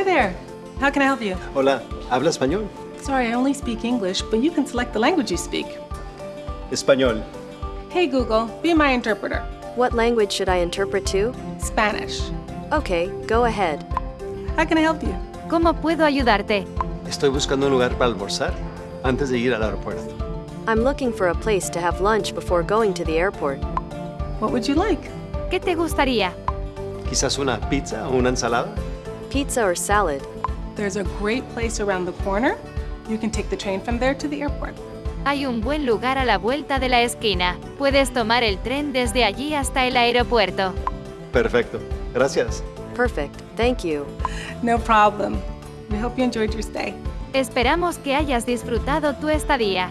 Hi there. How can I help you? Hola, ¿habla español? Sorry, I only speak English, but you can select the language you speak. Español. Hey Google, be my interpreter. What language should I interpret to? Spanish. Okay, go ahead. How can I help you? ¿Cómo puedo ayudarte? Estoy buscando un lugar para almorzar antes de ir al aeropuerto. I'm looking for a place to have lunch before going to the airport. What would you like? ¿Qué te gustaría? Quizás una pizza o una ensalada. Pizza or salad? There's a great place around the corner. You can take the train from there to the airport. Hay un buen lugar a la vuelta de la esquina. Puedes tomar el tren desde allí hasta el aeropuerto. Perfecto. Gracias. Perfect, thank you. No problem. We hope you enjoyed your stay. Esperamos que hayas disfrutado tu estadía.